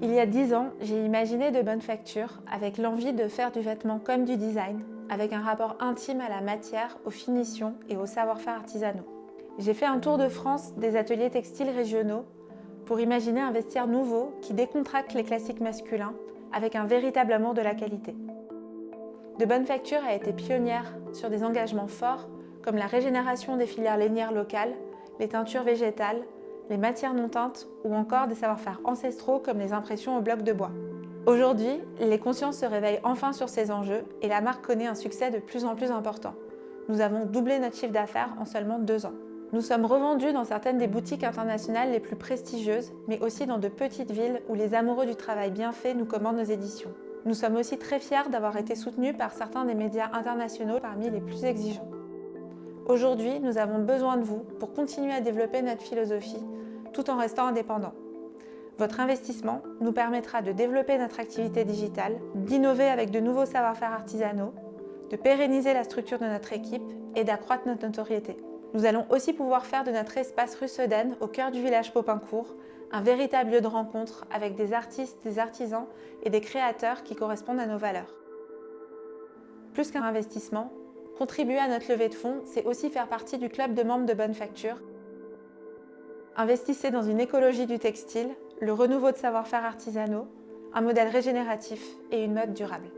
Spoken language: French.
Il y a dix ans, j'ai imaginé de bonne facture avec l'envie de faire du vêtement comme du design, avec un rapport intime à la matière, aux finitions et aux savoir-faire artisanaux. J'ai fait un tour de France des ateliers textiles régionaux pour imaginer un vestiaire nouveau qui décontracte les classiques masculins avec un véritable amour de la qualité. De Bonne Facture a été pionnière sur des engagements forts comme la régénération des filières lainières locales, les teintures végétales, les matières non teintes ou encore des savoir-faire ancestraux comme les impressions au bloc de bois. Aujourd'hui, les consciences se réveillent enfin sur ces enjeux et la marque connaît un succès de plus en plus important. Nous avons doublé notre chiffre d'affaires en seulement deux ans. Nous sommes revendus dans certaines des boutiques internationales les plus prestigieuses, mais aussi dans de petites villes où les amoureux du travail bien fait nous commandent nos éditions. Nous sommes aussi très fiers d'avoir été soutenus par certains des médias internationaux parmi les plus exigeants. Aujourd'hui, nous avons besoin de vous pour continuer à développer notre philosophie tout en restant indépendant. Votre investissement nous permettra de développer notre activité digitale, d'innover avec de nouveaux savoir-faire artisanaux, de pérenniser la structure de notre équipe et d'accroître notre notoriété. Nous allons aussi pouvoir faire de notre espace rue Sedaine, au cœur du village Popincourt, un véritable lieu de rencontre avec des artistes, des artisans et des créateurs qui correspondent à nos valeurs. Plus qu'un investissement, Contribuer à notre levée de fonds, c'est aussi faire partie du club de membres de bonne facture. Investissez dans une écologie du textile, le renouveau de savoir-faire artisanaux, un modèle régénératif et une mode durable.